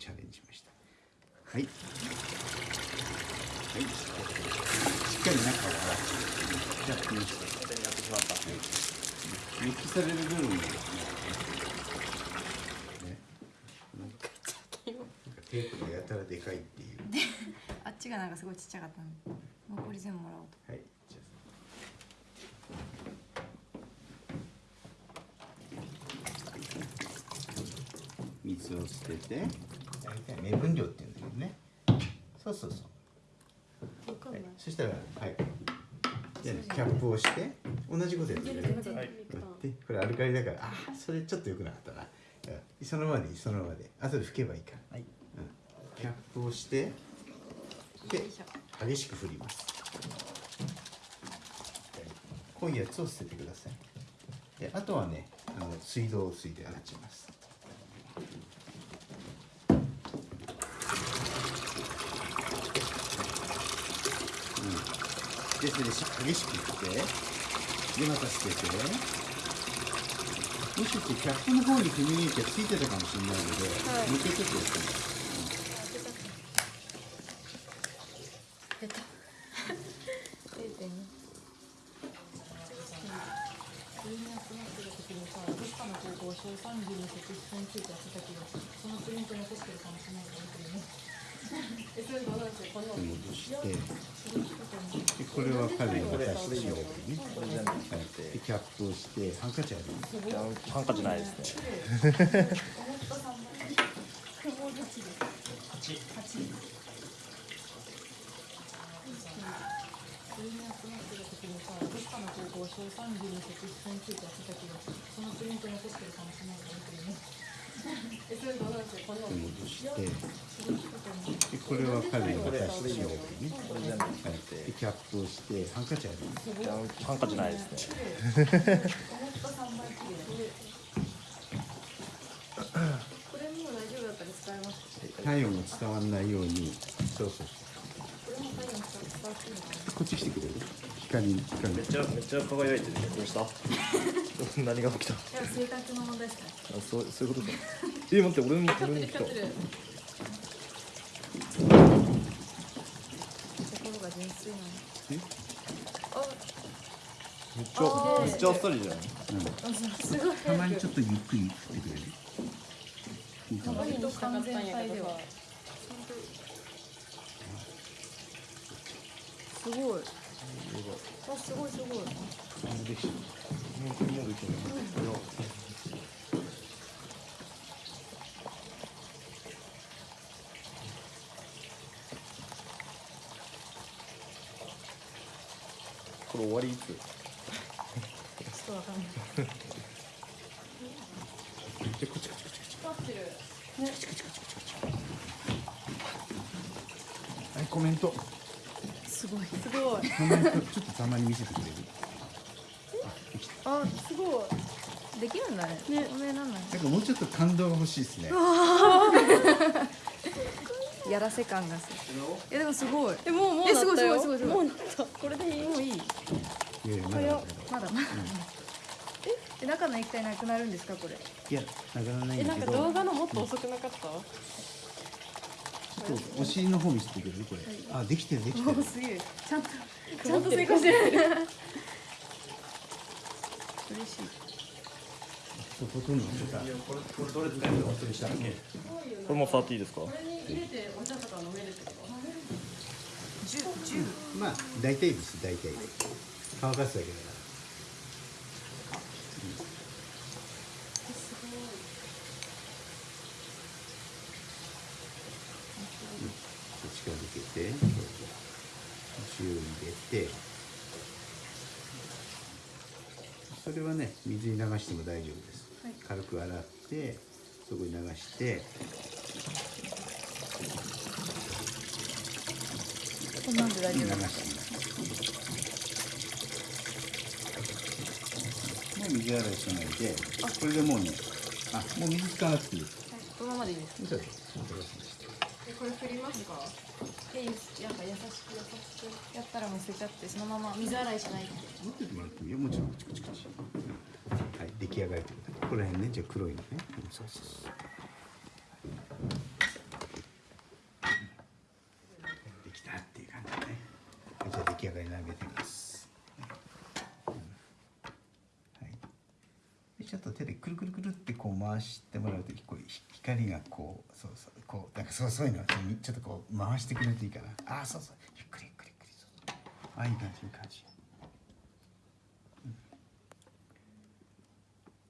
チャレンジしました。はい。はい。しっかり中を洗ってやってみましたやってしまったはい熱気される部分がですねテープがやたらでかいっていう。あっちがなんかすごいちっちゃかったんで残り全部もらおうと。はい。じゃあ水を捨てて。大体目分量って言うんだけどね。そうそうそう。わかんない。そしたらはい。じゃあねキャップをして同じことやってる？はい。でこれアルカリだからあーそれちょっと良くなかったな。うんそのままでいいそのままで。後で拭けばいいから、はい。うん、キャップをしてで激しく振ります。濃いやつを捨ててください。であとはねあの水道水で洗っちゃいますうん、でそれで激しく振ってでまた。捨ててもしかしてキャップの方に踏み抜いてついてた。かもしれないので、はいもう一回ちょっとやってます出た。出てね上に集まってる時にさ、どっかの高校小三時に設置についてやってた。けど、そのプリント残してるかもしれないからね。え、それどうなんですか、この。戻してでこれは彼に渡してしようねこれ全部はいでキャップをしてハンカチあるハンカチないです。ね。戻してこ。れは彼に渡してしよねはい。キャップをしてハンカチあるい。やハンカチない。ですね。これも大丈夫だったら使えます。体温が伝わらない。ようにそうそうそうこっ。ち来てくれる光光めっちゃめっちゃ輝い。てるどうした何が起きたい。や、性格の問題ですね。そうそうい。うことかえ待って俺も光ってる俺も来た光ってる。心が純粋なのえ？あ、めっちゃめっちゃあっさりじゃんうんすごい？たまにちょっとゆっくり振ってくれる。いいかな割と完全体では。すごい。あすごいすごい。もうできたもうもうできるいやこれ終わりいつちょっとわかんない。でこっちこっちこっちこっち。光ってる。はいコメント。すごい。すごい。コメントちょっとたまに見せてくれる。あすごい。できるんだね。ね。おめえなんなんなんかもうちょっと感動が欲しいですねやらせ感がする。えでもすごい。え、もうもうえなったよ。すごいすごいすごい。もうなった。これでいい？もういい。いやいやまだまだまだまだ。え？中の液体なくなるんですかこれ？いやなくならないえ、んだけど。なんか動画のもっと遅くなかった？ちょっとお尻の方見せてくれる？これ。あできてるできてる。おすげえ。ちゃんとちゃんと成功してる。嬉しいこれどれ使えるの？忘れしたっけこれも触っていいですか？これに入れてお茶とか飲めるってこと。十十まあ大体です大体。乾かすだけだから。うん。こっちから抜けて塩入れて。それはね水に流しても大丈夫です、はい。軽く洗ってそこに流して。こんなんで大流して丈夫もう水洗いしないでこれでもうねあもう水使わなくていい。このままでいいですこれ振りますか？でなん優しく優しくやったらもう捨てちゃってそのまま水洗いしないって持っててもらってもいいよもちろんチクチクチはい出来上がりってことここら辺ね。じゃあ黒いのねそう。そうそうできたっていう。感じ出来上がりてます、ちょっと手でくるくるくるってこう回してもらうと光がこうそうそうこうなんかそうそういうのちょっとこう回してくれるといいかな。あそうそうゆっくりゆっくりゆっくりそう。あいい感じいい感じ。